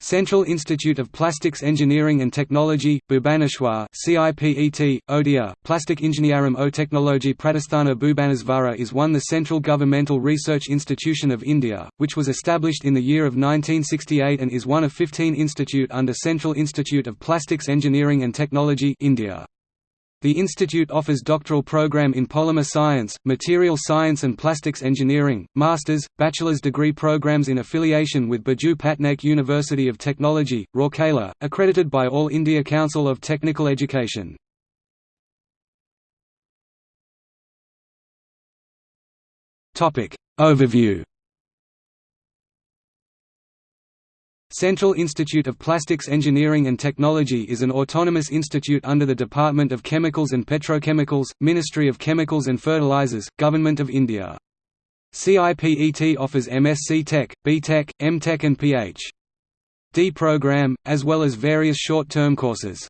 Central Institute of Plastics Engineering and Technology, Bhubaneswar CIPET, Odia, Plastic Engineering o Technology Pratisthana Bhubaneswara is one the central governmental research institution of India, which was established in the year of 1968 and is one of 15 institute under Central Institute of Plastics Engineering and Technology India. The institute offers doctoral program in polymer science, material science and plastics engineering, master's, bachelor's degree programs in affiliation with Biju Patnaik University of Technology, Rourkela, accredited by All India Council of Technical Education. Overview Central Institute of Plastics Engineering and Technology is an autonomous institute under the Department of Chemicals and Petrochemicals, Ministry of Chemicals and Fertilizers, Government of India. CIPET offers MSc Tech, B.Tech, M.Tech and Ph.D. program, as well as various short-term courses.